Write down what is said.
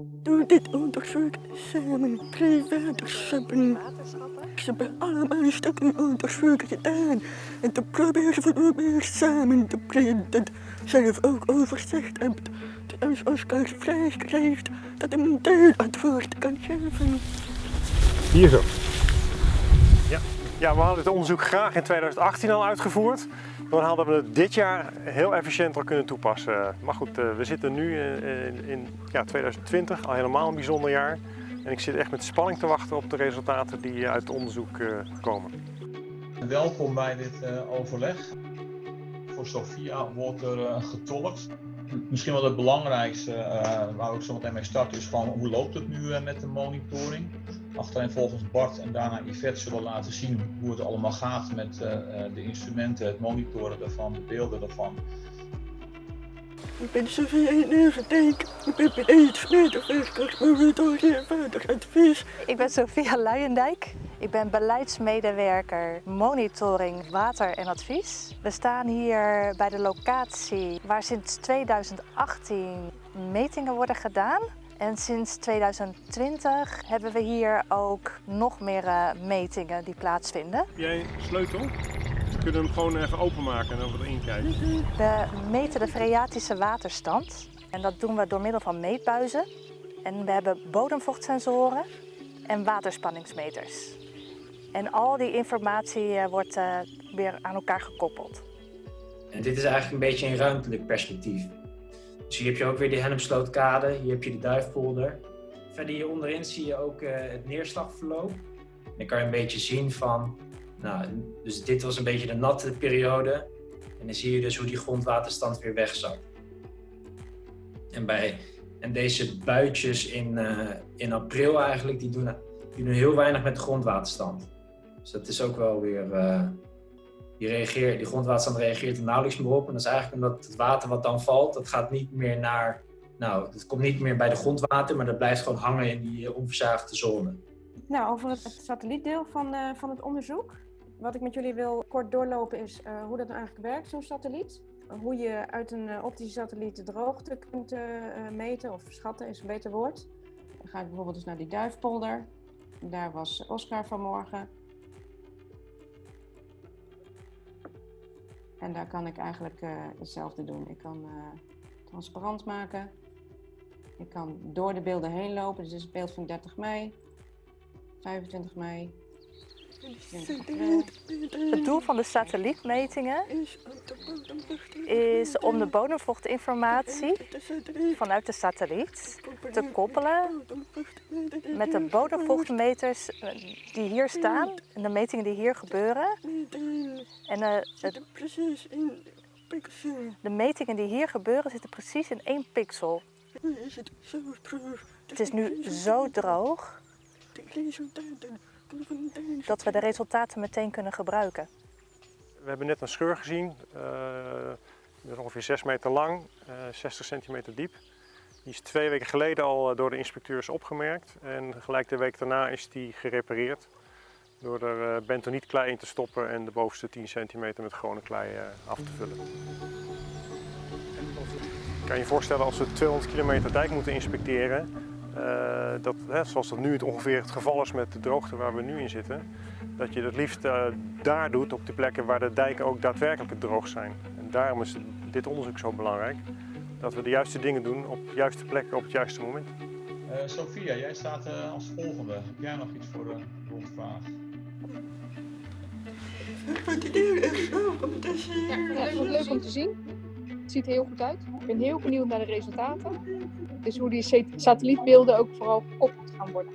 Door dit onderzoek samen drie waterschappen. Ze hebben allemaal stukken onderzoek gedaan. En te proberen we weer samen te brengen. Dat zelf ook overzicht hebt. Dat als Oscar vrij krijgt, dat hij een deelantwoord kan geven. Hier zo. Ja. Ja, we hadden dit onderzoek graag in 2018 al uitgevoerd. Dan hadden we het dit jaar heel efficiënt al kunnen toepassen. Maar goed, eh, we zitten nu in, in ja, 2020, al helemaal een bijzonder jaar. En ik zit echt met spanning te wachten op de resultaten die uit het onderzoek eh, komen. Welkom bij dit eh, overleg. Voor Sophia wordt er getolkt. Misschien wel het belangrijkste waar we ook zo meteen mee starten is gewoon hoe loopt het nu met de monitoring. Achterin volgens Bart en daarna Yvette zullen laten zien hoe het allemaal gaat met de instrumenten, het monitoren daarvan, de beelden daarvan. Ik ben Sofie Neuvendijk. Ik ben beleidsmedewerker monitoring en wateradvies. Ik ben Sophia Luijendijk. Ik ben beleidsmedewerker monitoring water en advies. We staan hier bij de locatie waar sinds 2018 metingen worden gedaan. En sinds 2020 hebben we hier ook nog meer uh, metingen die plaatsvinden. Heb jij een sleutel? We kunnen hem gewoon even openmaken en dan we erin kijken. We meten de freatische waterstand. En dat doen we door middel van meetbuizen. En we hebben bodemvochtsensoren en waterspanningsmeters. En al die informatie uh, wordt uh, weer aan elkaar gekoppeld. En dit is eigenlijk een beetje een ruimtelijk perspectief. Dus hier heb je ook weer de Hennepslootkade, hier heb je de Duifpolder. Verder hier onderin zie je ook uh, het neerslagverloop. Dan kan je een beetje zien van, nou, dus dit was een beetje de natte periode. En dan zie je dus hoe die grondwaterstand weer wegzakt. En, bij, en deze buitjes in, in april eigenlijk, die doen, die doen heel weinig met de grondwaterstand. Dus dat is ook wel weer, uh, die, reageert, die grondwaterstand reageert er nauwelijks meer op. En dat is eigenlijk omdat het water wat dan valt, dat gaat niet meer naar, nou, het komt niet meer bij de grondwater, maar dat blijft gewoon hangen in die onverzaagde zone. Nou, over het, satellietdeel van, uh, van het onderzoek. Wat ik met jullie wil kort doorlopen is hoe dat nou eigenlijk werkt, zo'n satelliet. Hoe je uit een optische satelliet de droogte kunt meten, of schatten is een beter woord. Dan ga ik bijvoorbeeld dus naar die duifpolder. Daar was Oscar vanmorgen. En daar kan ik eigenlijk uh, hetzelfde doen. Ik kan uh, transparant maken. Ik kan door de beelden heen lopen. Dus dit is het beeld van 30 mei, 25 mei, 20 april. Het doel van de satellietmetingen is om de bodemvochtinformatie vanuit de satelliet te koppelen met de bodemvochtmeters die hier staan en de metingen die hier gebeuren. En het, de metingen die hier gebeuren zitten precies in één pixel. Het is nu zo droog dat we de resultaten meteen kunnen gebruiken. We hebben net een scheur gezien, uh, ongeveer 6 meter lang, uh, 60 centimeter diep. Die is twee weken geleden al door de inspecteurs opgemerkt en gelijk de week daarna is die gerepareerd. Door er uh, bentonietklei in te stoppen en de bovenste 10 centimeter met gewone klei af te vullen. Kan je voorstellen als we 200 kilometer dijk moeten inspecteren, dat, zoals dat nu het ongeveer het geval is met de droogte waar we nu in zitten, dat je het liefst daar doet op de plekken waar de dijken ook daadwerkelijk droog zijn. En daarom is dit onderzoek zo belangrijk, dat we de juiste dingen doen op de juiste plekken op het juiste moment. Uh, Sophia, jij staat als volgende. Heb jij nog iets voor de rondvraag? Ja, het wordt leuk om te zien. Het ziet er heel goed uit. Ik ben heel benieuwd naar de resultaten. Dus hoe die satellietbeelden ook vooral gekoppeld gaan worden.